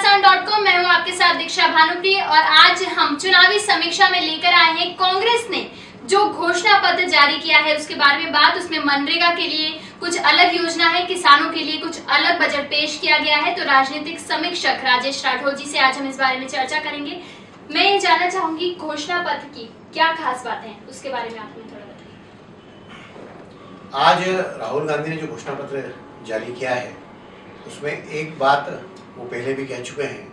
घमासान मैं हूँ आपके साथ दीक्षा भानुप्रिय और आज हम चुनावी समीक्षा में लेकर आए हैं। कांग्रेस ने जो घोषणा पत्र जारी किया है, उसके बारे में बात, उसमें मनरेगा के लिए कुछ अलग योजना है, किसानों के लिए कुछ अलग बजट पेश किया गया है। तो राजनीतिक समीक्षक राजेश राठौर जी से आज हम इस बारे में चर्चा करेंगे। मैं ये जानना चाहूँगी, घोषणा पत्र की क्या खास बातें हैं? उसके बारे में आप हमें थोड़ा बताइए। आज राहुल गांधी ने जो घोषणा पत्र जारी किया है, उसमें एक बात वो पहले भी कह चुके हैं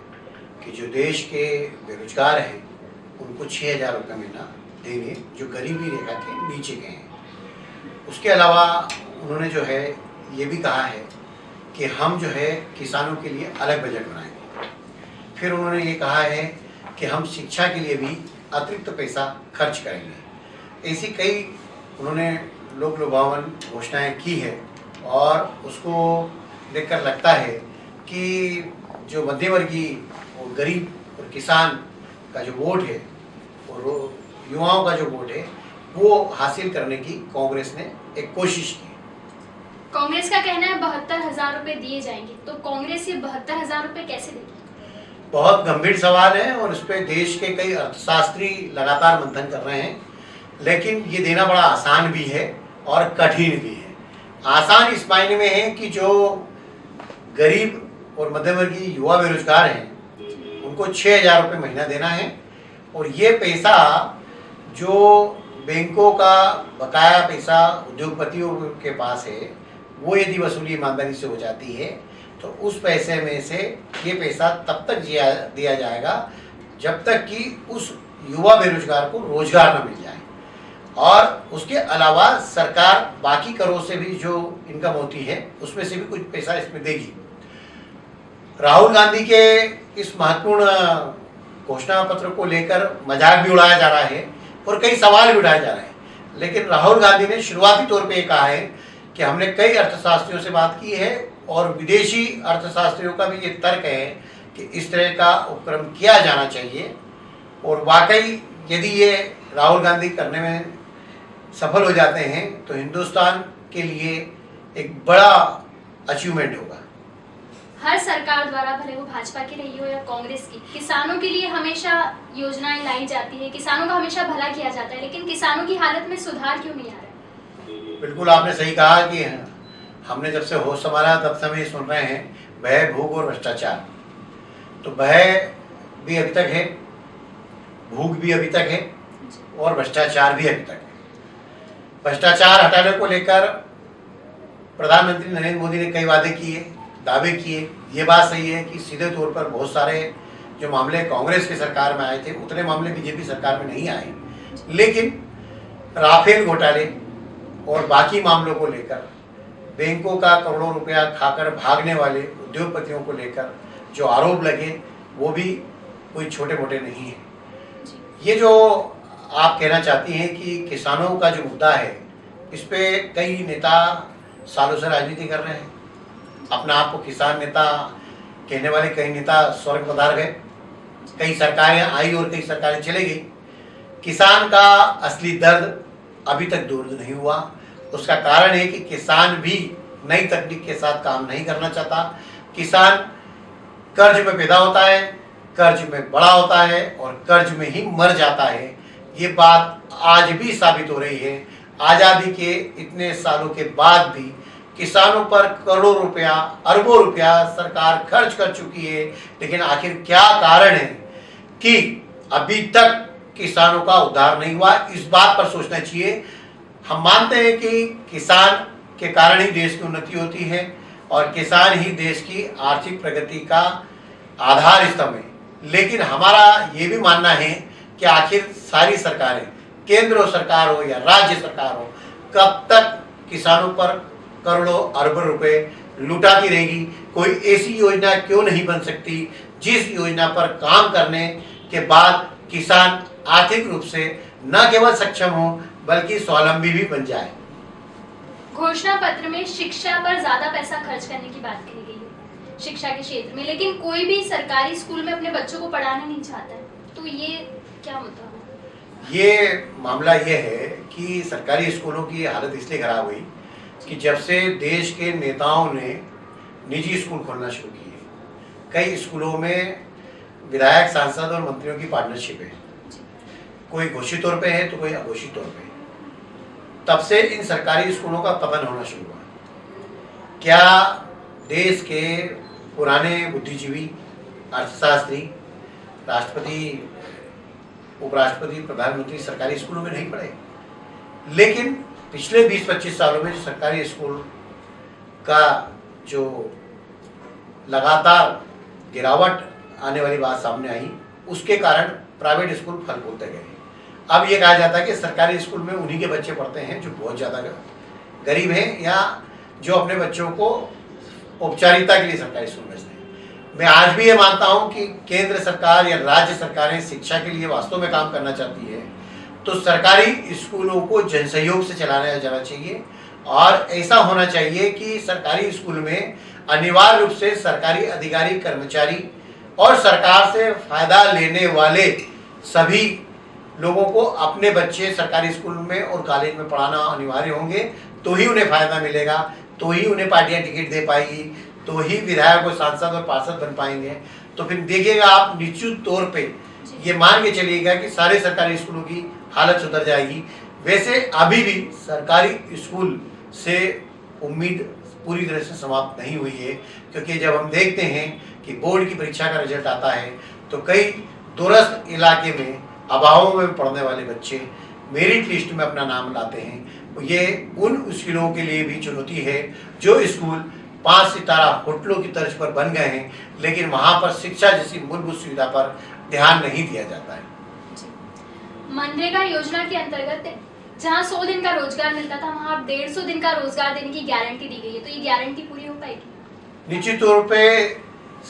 कि जो देश के बेरोजगार हैं, उनको छः हज़ार रुपये महीना देंगे जो गरीबी रेखा के नीचे गए हैं। उसके अलावा उन्होंने जो है, ये भी कहा है कि हम जो है, किसानों के लिए अलग बजट बनाएँगे। फिर उन्होंने ये कहा है कि हम शिक्षा के लिए भी अतिरिक्त पैसा खर्च करेंगे। ऐसी कई उन्होंने लोक लुभावन घोषणाएँ की है और उसको देखकर लगता है कि जो मध्यवर्गीय और गरीब और किसान का जो वोट है और युवाओं का जो वोट है वो हासिल करने की कांग्रेस ने एक कोशिश की। कांग्रेस का कहना है बहत्तर हज़ार रुपए दिए जाएँगे। तो कांग्रेस ये बहत्तर हज़ार रुपए कैसे देगी? बहुत गंभीर सवाल है और इस पर देश के कई अर्थशास्त्री लगातार मंथन कर रहे हैं लेकिन ये देना बड़ा आसान भी है और कठिन भी है। आसान इस मायने में है कि जो गरीब और मध्यवर्गीय युवा बेरोजगार हैं, उनको छः हज़ार रुपये महीना देना है। और ये पैसा जो बैंकों का बकाया पैसा उद्योगपतियों के पास है, वो यदि वसूली ईमानदारी से हो जाती है तो उस पैसे में से ये पैसा तब तक दिया जाएगा जब तक कि उस युवा बेरोजगार को रोज़गार न मिल जाए। और उसके अलावा सरकार बाकी करों से भी जो इनकम होती है, उसमें से भी कुछ पैसा इसमें देगी। राहुल गांधी के इस महत्वपूर्ण घोषणा पत्र को लेकर मज़ाक भी उड़ाया जा रहा है और कई सवाल भी उठाए जा रहे हैं। लेकिन राहुल गांधी ने शुरुआती तौर पे कहा है कि हमने कई अर्थशास्त्रियों से बात की है और विदेशी अर्थशास्त्रियों का भी ये तर्क है कि इस तरह का उपक्रम किया जाना चाहिए। और वाकई यदि ये राहुल गांधी करने में सफल हो जाते हैं तो हिंदुस्तान के लिए एक बड़ा अचीवमेंट होगा। हर सरकार द्वारा भले वो भाजपा की रही हो या कांग्रेस की किसानों के लिए हमेशा योजनाएँ लाई जाती है। किसानों का हमेशा भला किया जाता है लेकिन किसानों की हालत में सुधार क्यों नहीं आ रहा बिल्कुल आपने सही कहा कि हमने जब से होश संभाला तब से हम ये सुन रहे हैं भय भूख और भ्रष्टाचार। तो भय भी अभी तक है भूख भी अभी तक है और भ्रष्टाचार भी अभी तक है। भ्रष्टाचार हटाने को लेकर प्रधानमंत्री नरेंद्र मोदी ने कई वादे किए। दावे किए। ये बात सही है कि सीधे तौर पर बहुत सारे जो मामले कांग्रेस की सरकार में आए थे, उतने मामले बीजेपी सरकार में नहीं आए। लेकिन राफेल घोटाले और बाकी मामलों को लेकर, बैंकों का करोड़ों रुपया खाकर भागने वाले उद्योगपतियों को लेकर जो आरोप लगे, वो भी कोई छोटे मोटे नहीं है। ये जो आप कहना चाहती हैं कि किसानों का जो मुद्दा है, इस पर कई नेता सालों से राजनीति कर रहे हैं। अपने आप को किसान नेता, कहने वाले कई नेता स्वर्ग पधार गए। कई सरकारें आई और कई सरकारें चले गई। किसान का असली दर्द अभी तक दूर नहीं हुआ। उसका कारण है कि किसान भी नई तकनीक के साथ काम नहीं करना चाहता। किसान कर्ज में पैदा होता है, कर्ज में बड़ा होता है और कर्ज में ही मर जाता है। ये बात आज भी साबित हो रही है। आज़ादी के इतने सालों के बाद भी किसानों पर करोड़ों रुपया, अरबों रुपया सरकार खर्च कर चुकी है। लेकिन आखिर क्या कारण है कि अभी तक किसानों का उद्धार नहीं हुआ? इस बात पर सोचना चाहिए। हम मानते हैं कि किसान के कारण ही देश की उन्नति होती है और किसान ही देश की आर्थिक प्रगति का आधार स्तंभ है। लेकिन हमारा ये भी मानना है कि आखिर सारी सरकारें, केंद्र सरकार हो या राज्य सरकार हो, कब तक किसानों पर करोड़ों अरबों रुपए लुटाती रहेगी। कोई ऐसी योजना क्यों नहीं बन सकती? जिस योजना पर काम करने के बाद किसान आर्थिक रूप से न केवल सक्षम हो बल्कि स्वावलंबी भी बन जाए। घोषणा पत्र में शिक्षा पर ज़्यादा पैसा खर्च करने की बात कही गई है शिक्षा के क्षेत्र में। लेकिन कोई भी सरकारी स्कूल में अपने बच्चों को पढ़ाना नहीं चाहता है। तो ये क्या मुद्दा ये मामला ये है कि सरकारी स्कूलों की हालत इसलिए खराब हुई कि जब से देश के नेताओं ने निजी स्कूल खोलना शुरू किए, कई स्कूलों में विधायक, सांसद और मंत्रियों की पार्टनरशिप है। कोई घोषित तौर पे है तो कोई अघोषित तौर पे। तब से इन सरकारी स्कूलों का पतन होना शुरू हुआ। क्या देश के पुराने बुद्धिजीवी, अर्थशास्त्री, राष्ट्रपति, उपराष्ट्रपति, प्रधानमंत्री सरकारी स्कूलों में नहीं पढ़े? लेकिन पिछले 20-25 सालों में सरकारी स्कूल का जो लगातार गिरावट आने वाली बात सामने आई, उसके कारण प्राइवेट स्कूल फल फूलते गए। अब ये कहा जाता है कि सरकारी स्कूल में उन्हीं के बच्चे पढ़ते हैं जो बहुत ज़्यादा गरीब हैं या जो अपने बच्चों को औपचारिकता के लिए सरकारी स्कूल भेजते हैं। मैं आज भी ये मानता हूँ कि केंद्र सरकार या राज्य सरकारें शिक्षा के लिए वास्तव में काम करना चाहती है। तो सरकारी स्कूलों को जन सहयोग से चलाया जाना चाहिए और ऐसा होना चाहिए कि सरकारी स्कूल में अनिवार्य रूप से सरकारी अधिकारी, कर्मचारी और सरकार से फ़ायदा लेने वाले सभी लोगों को अपने बच्चे सरकारी स्कूल में और कॉलेज में पढ़ाना अनिवार्य होंगे तो ही उन्हें फ़ायदा मिलेगा तो ही उन्हें पार्टियाँ टिकट दे पाएगी तो ही विधायक और सांसद और पार्षद बन पाएँगे। तो फिर देखिएगा आप, निश्चित तौर पे ये मान के चलिएगा कि सारे सरकारी स्कूलों की हालत सुधर जाएगी। वैसे अभी भी सरकारी स्कूल से उम्मीद पूरी तरह से समाप्त नहीं हुई है, क्योंकि जब हम देखते हैं कि बोर्ड की परीक्षा का रिज़ल्ट आता है तो कई दूरस्थ इलाके में अभावों में पढ़ने वाले बच्चे मेरिट लिस्ट में अपना नाम लाते हैं। ये उन स्कूलों के लिए भी चुनौती है जो स्कूल पाँच सितारा होटलों की तर्ज पर बन गए हैं लेकिन वहाँ पर शिक्षा जैसी मूलभूत सुविधा पर ध्यान नहीं दिया जाता है। मनरेगा योजना के अंतर्गत जहाँ सौ दिन का रोज़गार मिलता था वहाँ डेढ़ सौ दिन का रोज़गार देने की गारंटी दी गई है तो ये गारंटी पूरी हो पाएगी? निश्चित तौर पे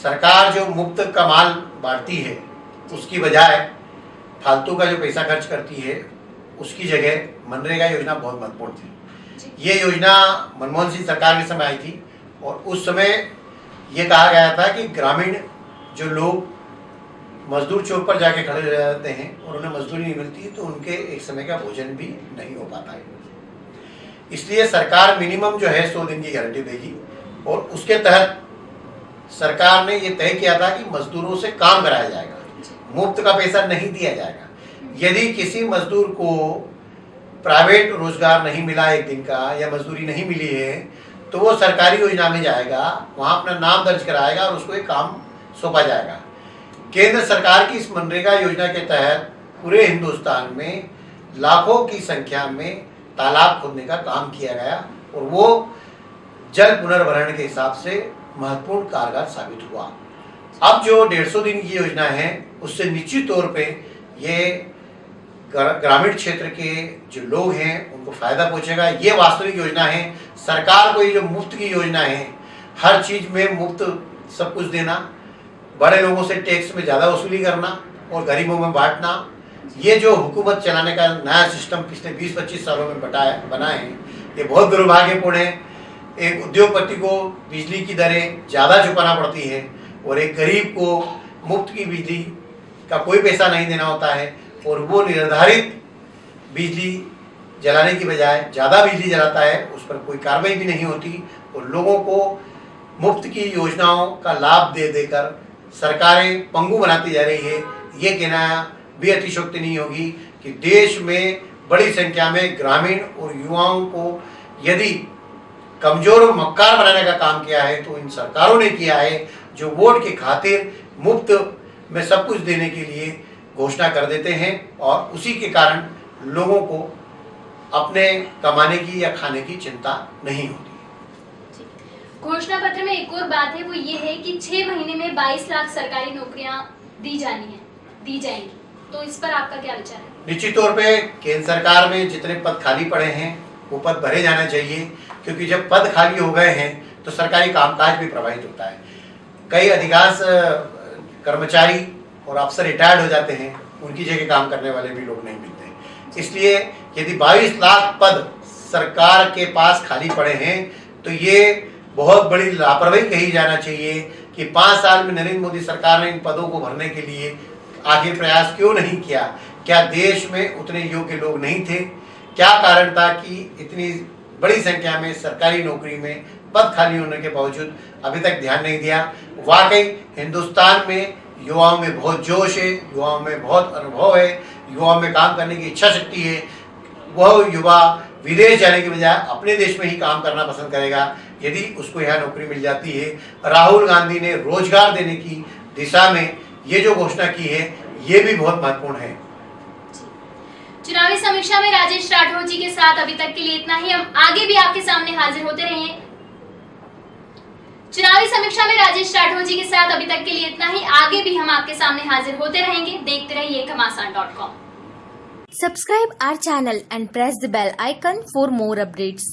सरकार जो मुफ़्त कमाल बांटती है उसकी बजाय फालतू का जो पैसा खर्च करती है उसकी जगह मनरेगा योजना बहुत महत्वपूर्ण थी। ये योजना मनमोहन सिंह सरकार के समय आई थी और उस समय ये कहा गया था कि ग्रामीण जो लोग मजदूर चौक पर जाके खड़े रह जाते हैं और उन्हें मजदूरी नहीं मिलती तो उनके एक समय का भोजन भी नहीं हो पाता है। इसलिए सरकार मिनिमम जो है सौ दिन की गारंटी देगी और उसके तहत सरकार ने ये तय किया था कि मजदूरों से काम कराया जाएगा। मुफ़्त का पैसा नहीं दिया जाएगा। यदि किसी मजदूर को प्राइवेट रोज़गार नहीं मिला एक दिन का या मजदूरी नहीं मिली है तो वो सरकारी योजना में जाएगा, वहाँ अपना नाम दर्ज कराएगा और उसको एक काम सौंपा जाएगा। केंद्र सरकार की इस मनरेगा योजना के तहत पूरे हिंदुस्तान में लाखों की संख्या में तालाब खोदने का काम किया गया और वो जल पुनर्भरण के हिसाब से महत्वपूर्ण कारगर साबित हुआ। अब जो डेढ़ सौ दिन की योजना है, उससे निश्चित तौर पे ये ग्रामीण क्षेत्र के जो लोग हैं, उनको फ़ायदा पहुंचेगा। ये वास्तविक योजना है सरकार को ये जो मुफ़्त की योजना है, हर चीज़ में मुफ़्त सब कुछ देना, बड़े लोगों से टैक्स में ज़्यादा वसूली करना और गरीबों में बांटना, ये जो हुकूमत चलाने का नया सिस्टम पिछले 20-25 सालों में बताया, बना है, ये बहुत दुर्भाग्यपूर्ण है। एक उद्योगपति को बिजली की दरें ज़्यादा चुकाना पड़ती है और एक गरीब को मुफ़्त की बिजली का कोई पैसा नहीं देना होता है और वो निर्धारित बिजली जलाने की बजाय ज़्यादा बिजली जलाता है, उस पर कोई कार्रवाई भी नहीं होती और लोगों को मुफ़्त की योजनाओं का लाभ दे देकर सरकारें पंगु बनाती जा रही है। ये कहना भी अतिशोक्ति नहीं होगी कि देश में बड़ी संख्या में ग्रामीण और युवाओं को यदि कमज़ोर और मक्कार बनाने का काम किया है तो इन सरकारों ने किया है जो वोट की खातिर मुफ़्त में सब कुछ देने के लिए घोषणा कर देते हैं और उसी के कारण लोगों को अपने कमाने की या खाने की चिंता नहीं होती। घोषणा पत्र में एक और बात है वो ये है कि छह महीने में 22 लाख सरकारी नौकरियाँ दी जानी है दी जाएँगी। तो इस पर आपका क्या विचार है? निश्चित तौर पे केंद्र सरकार में जितने पद खाली पड़े हैं वो पद भरे जाना चाहिए क्योंकि जब पद खाली हो गए हैं तो सरकारी कामकाज भी प्रभावित होता है। कई अधिकांश कर्मचारी और अफसर रिटायर्ड हो जाते हैं उनकी जगह काम करने वाले भी लोग नहीं मिलते। इसलिए यदि 22 लाख पद सरकार के पास खाली पड़े हैं तो ये बहुत बड़ी लापरवाही कही जाना चाहिए कि पाँच साल में नरेंद्र मोदी सरकार ने इन पदों को भरने के लिए आगे प्रयास क्यों नहीं किया? क्या देश में उतने योग्य लोग नहीं थे? क्या कारण था कि इतनी बड़ी संख्या में सरकारी नौकरी में पद खाली होने के बावजूद अभी तक ध्यान नहीं दिया? वाकई हिंदुस्तान में युवाओं में बहुत जोश है, युवाओं में बहुत अनुभव है, युवाओं में काम करने की इच्छा शक्ति है। वह युवा विदेश जाने के बजाय अपने देश में ही काम करना पसंद करेगा। यदि उसको यह नौकरी मिल जाती है, राहुल गांधी ने रोज़गार देने की दिशा में ये जो घोषणा की है, ये भी बहुत महत्वपूर्ण है। चुनावी समीक्षा में राजेश राठौर जी के साथ अभी तक के लिए इतना ही। हम आगे भी आपके सामने हाजिर होते रहेंगे चुनावी समीक्षा में राजेश राठौर जी के साथ अभी तक के लिए इतना ही। आगे भी हम आपके सामने हाजिर होते रहेंगे। देखते रहिए Ghamasan dot com. Subscribe our channel and press the bell icon for more updates.